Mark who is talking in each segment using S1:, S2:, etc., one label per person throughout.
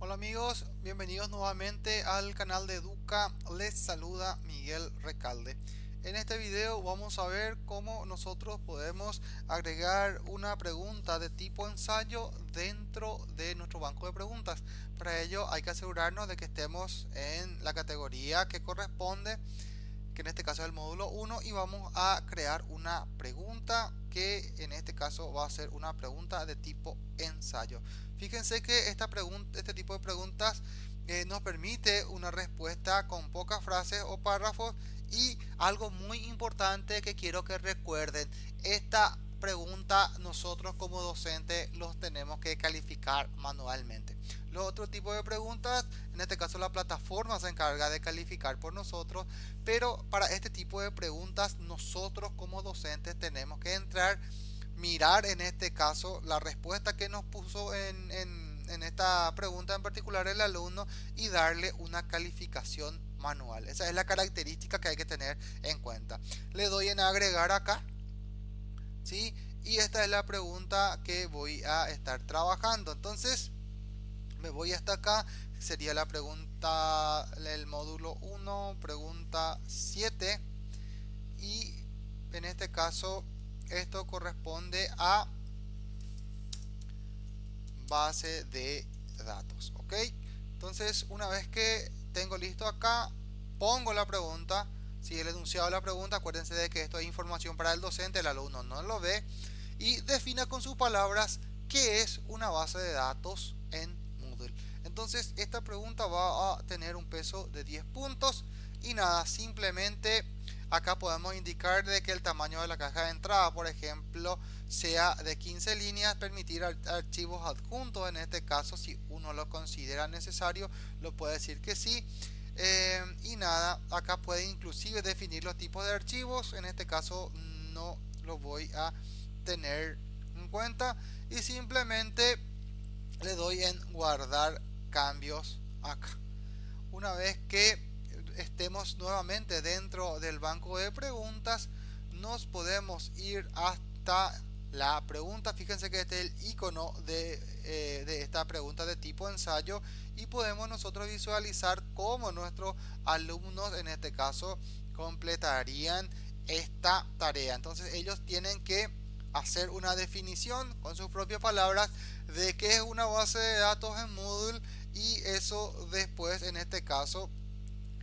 S1: Hola amigos, bienvenidos nuevamente al canal de Educa, les saluda Miguel Recalde. En este video vamos a ver cómo nosotros podemos agregar una pregunta de tipo ensayo dentro de nuestro banco de preguntas. Para ello hay que asegurarnos de que estemos en la categoría que corresponde, que en este caso es el módulo 1 y vamos a crear una pregunta que en este caso va a ser una pregunta de tipo ensayo. Fíjense que esta pregunta, este tipo de preguntas eh, nos permite una respuesta con pocas frases o párrafos y algo muy importante que quiero que recuerden, esta pregunta nosotros como docentes los tenemos que calificar manualmente. Los otros tipos de preguntas, en este caso la plataforma se encarga de calificar por nosotros, pero para este tipo de preguntas nosotros como docentes tenemos que entrar mirar en este caso la respuesta que nos puso en, en, esta pregunta en particular el alumno y darle una calificación manual. Esa es la característica que hay que tener en cuenta. Le doy en agregar acá. ¿Sí? Y esta es la pregunta que voy a estar trabajando. Entonces me voy hasta acá. Sería la pregunta, el módulo 1, pregunta 7. Y en este caso esto corresponde a base de datos ok entonces una vez que tengo listo acá pongo la pregunta si el enunciado de la pregunta acuérdense de que esto es información para el docente el alumno no lo ve y defina con sus palabras qué es una base de datos en Moodle. Entonces esta pregunta va a tener un peso de 10 puntos y nada simplemente acá podemos indicar de que el tamaño de la caja de entrada por ejemplo sea de 15 líneas permitir archivos adjuntos. En este caso si uno lo considera necesario lo puede decir que sí eh, y nada acá puede inclusive definir los tipos de archivos. En este caso no lo voy a tener en cuenta. Y simplemente le doy en guardar cambios acá. Una vez que estemos nuevamente dentro del banco de preguntas nos podemos ir hasta la pregunta fíjense que este es el icono de, eh, de, esta pregunta de tipo ensayo y podemos nosotros visualizar cómo nuestros alumnos en este caso completarían esta tarea. Entonces ellos tienen que hacer una definición con sus propias palabras de qué es una base de datos en Moodle y eso después en este caso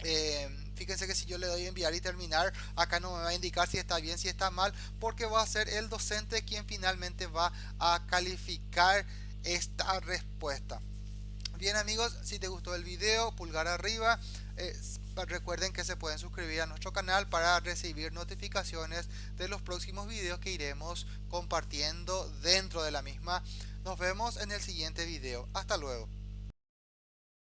S1: eh, fíjense que si yo le doy enviar y terminar acá no me va a indicar si está bien si está mal porque va a ser el docente quien finalmente va a calificar esta respuesta. Bien amigos si te gustó el video pulgar arriba eh, recuerden que se pueden suscribir a nuestro canal para recibir notificaciones de los próximos videos que iremos compartiendo dentro de la misma. Nos vemos en el siguiente video. Hasta luego